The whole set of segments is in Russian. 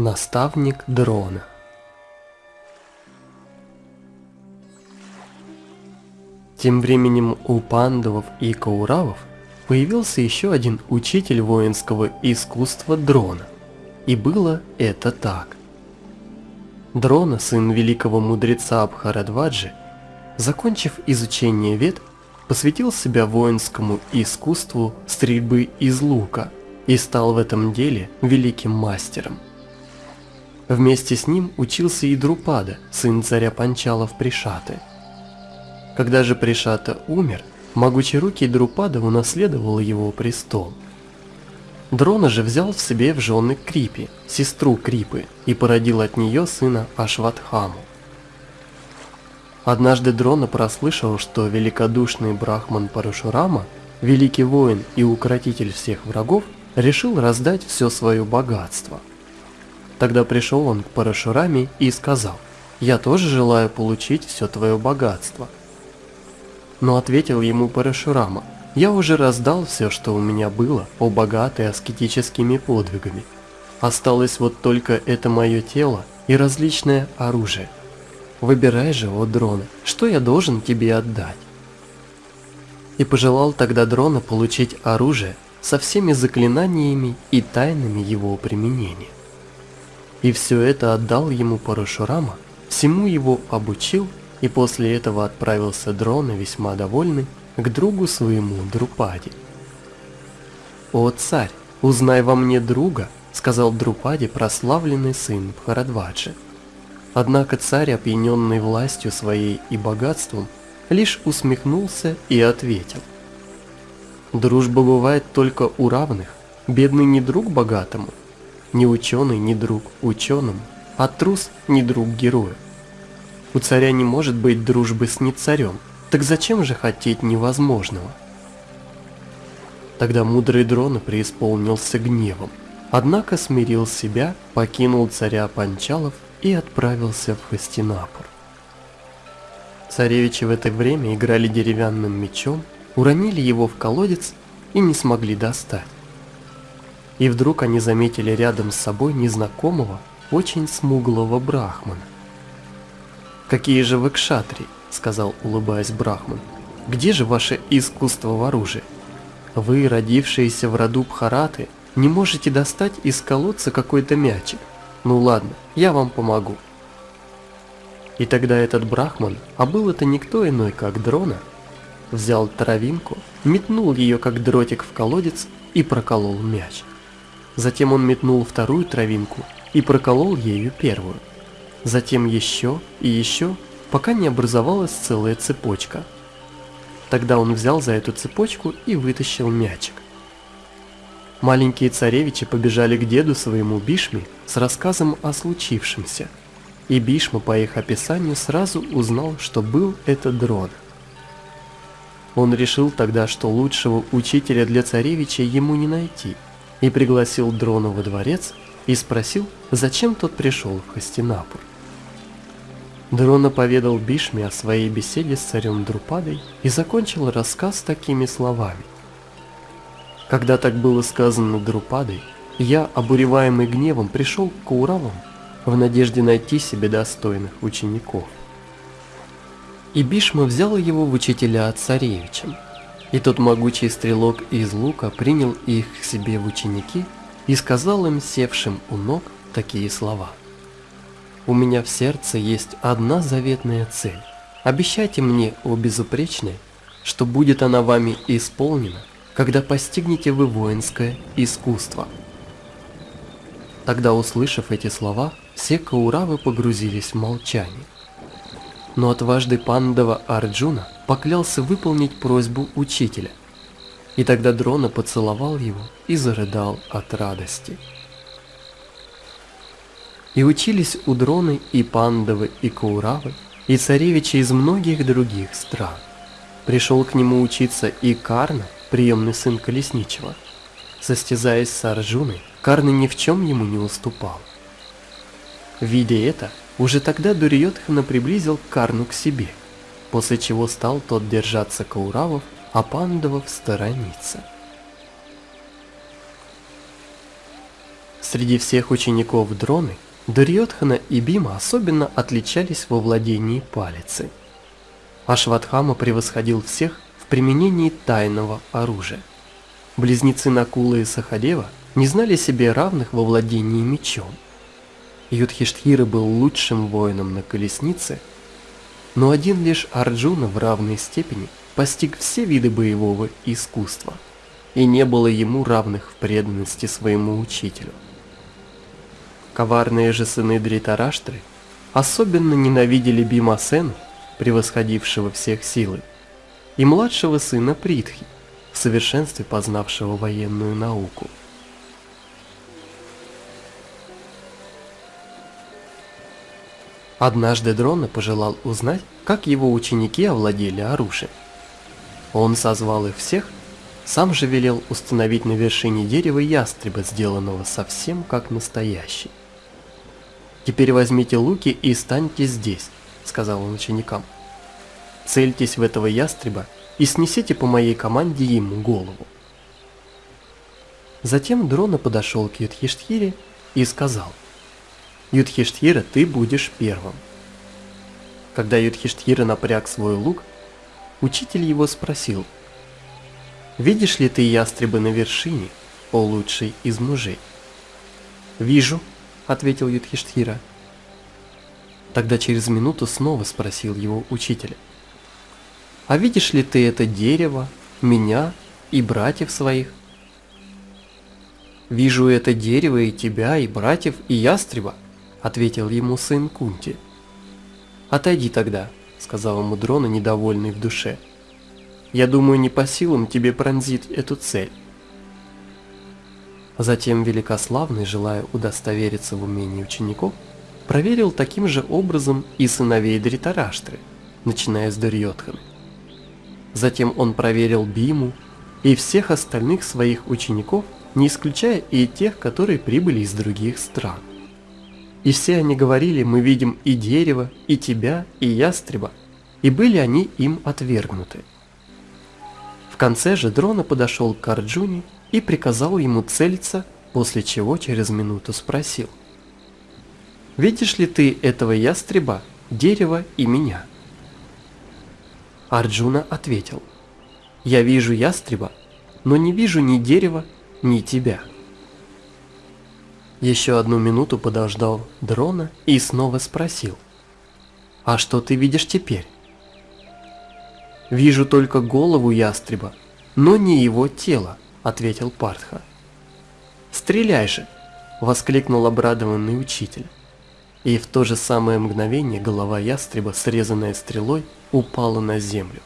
Наставник дрона Тем временем у пандавов и кауравов появился еще один учитель воинского искусства дрона. И было это так. Дрона, сын великого мудреца Абхарадваджи, закончив изучение вет, посвятил себя воинскому искусству стрельбы из лука и стал в этом деле великим мастером. Вместе с ним учился и Друпада, сын царя Панчалов Пришаты. Когда же Пришата умер, могучерукий Друпада унаследовал его престол. Дрона же взял в себе в жены Крипи, сестру Крипы, и породил от нее сына Ашватхаму. Однажды Дрона прослышал, что великодушный брахман Парашурама, великий воин и укротитель всех врагов, решил раздать все свое богатство. Тогда пришел он к Парашураме и сказал, «Я тоже желаю получить все твое богатство». Но ответил ему Парашурама, «Я уже раздал все, что у меня было, о богатой аскетическими подвигами. Осталось вот только это мое тело и различное оружие – Выбирай же, о дрона, что я должен тебе отдать. И пожелал тогда дрона получить оружие со всеми заклинаниями и тайнами его применения. И все это отдал ему Парашурама, всему его обучил, и после этого отправился дрона весьма довольный к другу своему Друпаде. «О царь, узнай во мне друга», — сказал Друпаде прославленный сын Бхарадваджи. Однако царь, опьяненный властью своей и богатством, лишь усмехнулся и ответил. Дружба бывает только у равных, бедный не друг богатому, ни ученый не друг ученому, а трус не друг герою. У царя не может быть дружбы с нецарем, так зачем же хотеть невозможного? Тогда мудрый дрона преисполнился гневом, однако смирил себя, покинул царя Панчалов и отправился в Хастинапур. Царевичи в это время играли деревянным мечом, уронили его в колодец и не смогли достать. И вдруг они заметили рядом с собой незнакомого, очень смуглого брахмана. «Какие же вы кшатри?» — сказал, улыбаясь брахман. «Где же ваше искусство в оружии? Вы, родившиеся в роду Бхараты, не можете достать из колодца какой-то мячик. Ну ладно, я вам помогу. И тогда этот брахман, а был это никто иной, как дрона, взял травинку, метнул ее как дротик в колодец и проколол мяч. Затем он метнул вторую травинку и проколол ею первую. Затем еще и еще, пока не образовалась целая цепочка. Тогда он взял за эту цепочку и вытащил мячик. Маленькие царевичи побежали к деду своему Бишме с рассказом о случившемся. И Бишма по их описанию сразу узнал, что был это дрон. Он решил тогда, что лучшего учителя для царевича ему не найти, и пригласил дрона во дворец и спросил, зачем тот пришел в Хастинапур. Дрона поведал Бишме о своей беседе с царем Друпадой и закончил рассказ такими словами. Когда так было сказано Друпадой, я, обуреваемый гневом, пришел к Кауравам в надежде найти себе достойных учеников. И Бишма взял его в учителя от царевича. И тот могучий стрелок из лука принял их к себе в ученики и сказал им, севшим у ног, такие слова. «У меня в сердце есть одна заветная цель. Обещайте мне, о безупречное, что будет она вами исполнена, когда постигнете вы воинское искусство. Тогда, услышав эти слова, все кауравы погрузились в молчание. Но отважный пандава Арджуна поклялся выполнить просьбу учителя. И тогда Дрона поцеловал его и зарыдал от радости. И учились у Дроны и пандавы, и кауравы, и царевичи из многих других стран. Пришел к нему учиться и Карна, приемный сын Колесничего. Состязаясь с Арджуной, Карны ни в чем ему не уступал. Видя это, уже тогда Дурьотхана приблизил Карну к себе, после чего стал тот держаться Кауравов, а Пандавов сторониться. Среди всех учеников Дроны, Дурьотхана и Бима особенно отличались во владении палицей. Ашватхама превосходил всех в применении тайного оружия. Близнецы Накула и Сахадева не знали себе равных во владении мечом. Юдхиштхира был лучшим воином на колеснице, но один лишь Арджуна в равной степени постиг все виды боевого искусства, и не было ему равных в преданности своему учителю. Коварные же сыны Дритараштры особенно ненавидели Бимасену, превосходившего всех силы, и младшего сына Притхи, в совершенстве познавшего военную науку. Однажды Дрона пожелал узнать, как его ученики овладели оружием. Он созвал их всех, сам же велел установить на вершине дерева ястреба, сделанного совсем как настоящий. «Теперь возьмите луки и станьте здесь», — сказал он ученикам. «Цельтесь в этого ястреба и снесите по моей команде ему голову». Затем Дрона подошел к Юдхиштхире и сказал, Юдхиштхира, ты будешь первым. Когда Юдхиштхира напряг свой лук, учитель его спросил, «Видишь ли ты ястребы на вершине, о лучший из мужей?» «Вижу», — ответил Юдхиштхира. Тогда через минуту снова спросил его учитель, «А видишь ли ты это дерево, меня и братьев своих?» «Вижу это дерево и тебя, и братьев, и ястреба», — ответил ему сын Кунти. «Отойди тогда», — сказал ему Дрона, недовольный в душе. «Я думаю, не по силам тебе пронзить эту цель». Затем Великославный, желая удостовериться в умении учеников, проверил таким же образом и сыновей Дритараштры, начиная с Дурьотханы. Затем он проверил Биму и всех остальных своих учеников, не исключая и тех, которые прибыли из других стран. И все они говорили, мы видим и дерево, и тебя, и ястреба, и были они им отвергнуты. В конце же Дрона подошел к Арджуне и приказал ему целиться, после чего через минуту спросил. «Видишь ли ты этого ястреба, дерева и меня?» Арджуна ответил. «Я вижу ястреба, но не вижу ни дерева, ни тебя». Еще одну минуту подождал дрона и снова спросил. «А что ты видишь теперь?» «Вижу только голову ястреба, но не его тело», — ответил Партха. «Стреляй же!» — воскликнул обрадованный учитель. И в то же самое мгновение голова ястреба, срезанная стрелой, упала на землю.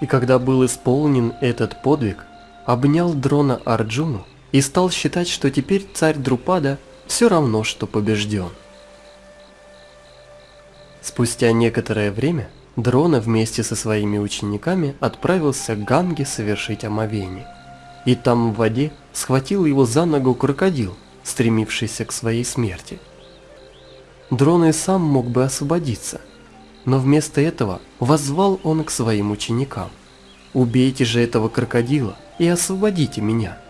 И когда был исполнен этот подвиг, обнял дрона Арджуну и стал считать, что теперь царь Друпада все равно, что побежден. Спустя некоторое время Дрона вместе со своими учениками отправился к Ганге совершить омовение. И там в воде схватил его за ногу крокодил, стремившийся к своей смерти. Дрона и сам мог бы освободиться, но вместо этого воззвал он к своим ученикам. «Убейте же этого крокодила и освободите меня».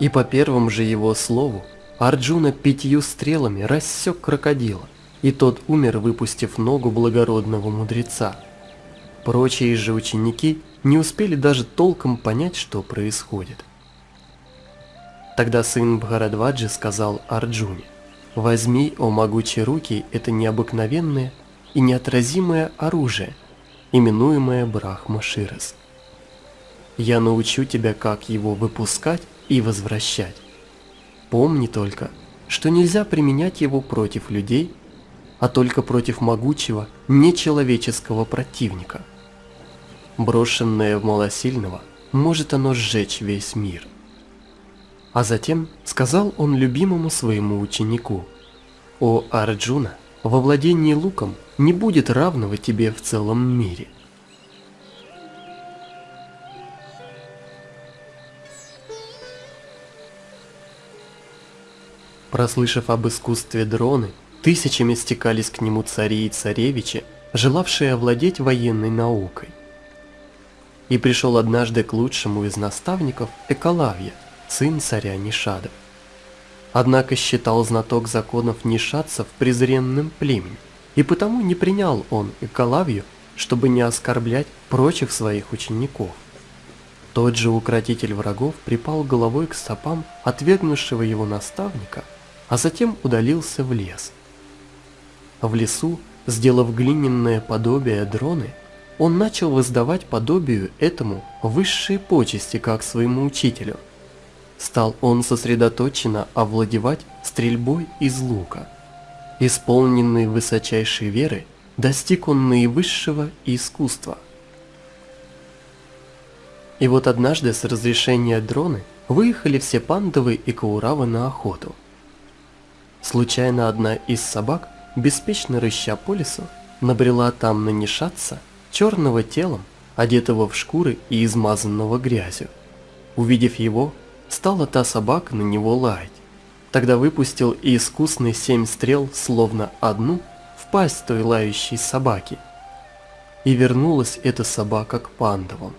И по первому же его слову Арджуна пятью стрелами рассек крокодила, и тот умер, выпустив ногу благородного мудреца. Прочие же ученики не успели даже толком понять, что происходит. Тогда сын Бхарадваджи сказал Арджуне, «Возьми, о могучие руки, это необыкновенное и неотразимое оружие, именуемое Брахма Ширас. Я научу тебя, как его выпускать и возвращать. Помни только, что нельзя применять его против людей, а только против могучего, нечеловеческого противника. Брошенное в малосильного, может оно сжечь весь мир. А затем сказал он любимому своему ученику, «О Арджуна, во владении луком не будет равного тебе в целом мире». Прослышав об искусстве дроны, тысячами стекались к нему цари и царевичи, желавшие овладеть военной наукой. И пришел однажды к лучшему из наставников Экалавья, сын царя Нишадов. Однако считал знаток законов нишадцев презренным племенем, и потому не принял он Экалавью, чтобы не оскорблять прочих своих учеников. Тот же укротитель врагов припал головой к стопам отвергнувшего его наставника, а затем удалился в лес. В лесу, сделав глиняное подобие дроны, он начал воздавать подобию этому высшие почести, как своему учителю. Стал он сосредоточенно овладевать стрельбой из лука. Исполненный высочайшей веры, достиг он наивысшего искусства. И вот однажды с разрешения дроны выехали все пандовы и кауравы на охоту. Случайно одна из собак, беспечно рыща по лесу, набрела там на Нишатца, черного телом, одетого в шкуры и измазанного грязью. Увидев его, стала та собака на него лаять. Тогда выпустил и искусный семь стрел, словно одну, в пасть той лающей собаки. И вернулась эта собака к пандавам.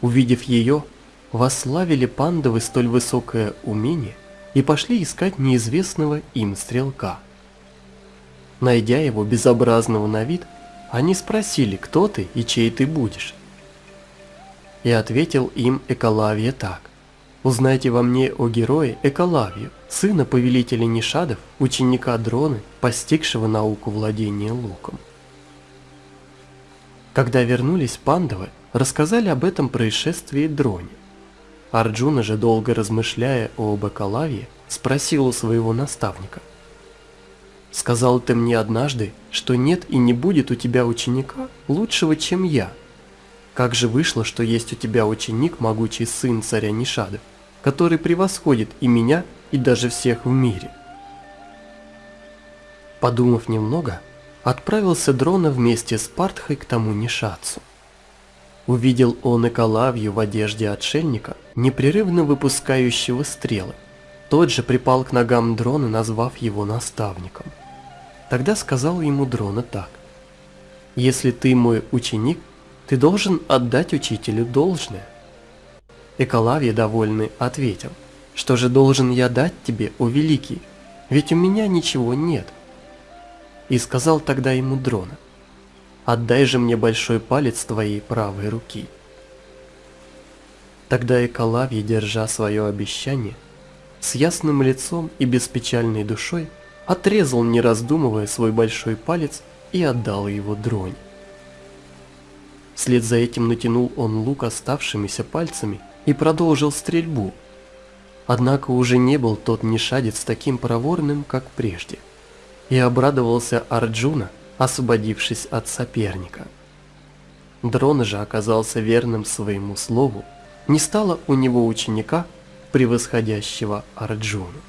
Увидев ее, восславили пандавы столь высокое умение и пошли искать неизвестного им стрелка. Найдя его безобразного на вид, они спросили, кто ты и чей ты будешь. И ответил им Эколавия так. Узнайте во мне о герое Эколавию, сына повелителя Нишадов, ученика Дроны, постигшего науку владения луком. Когда вернулись пандавы, рассказали об этом происшествии Дроне. Арджуна же, долго размышляя об Эколавии, спросил у своего наставника – Сказал ты мне однажды, что нет и не будет у тебя ученика лучшего, чем я. Как же вышло, что есть у тебя ученик, могучий сын царя Нишады, который превосходит и меня, и даже всех в мире? Подумав немного, отправился Дрона вместе с Партхой к тому Нишацу. Увидел он Экалавью в одежде отшельника, непрерывно выпускающего стрелы. Тот же припал к ногам Дрона, назвав его наставником – Тогда сказал ему Дрона так. «Если ты мой ученик, ты должен отдать учителю должное». Эколавия, довольный, ответил, «Что же должен я дать тебе, о великий? Ведь у меня ничего нет». И сказал тогда ему Дрона, «Отдай же мне большой палец твоей правой руки». Тогда Эколавия, держа свое обещание, с ясным лицом и беспечальной душой, отрезал, не раздумывая, свой большой палец и отдал его дронь. Вслед за этим натянул он лук оставшимися пальцами и продолжил стрельбу. Однако уже не был тот нишадец таким проворным, как прежде. И обрадовался Арджуна, освободившись от соперника. Дрон же оказался верным своему слову, не стало у него ученика, превосходящего Арджуну.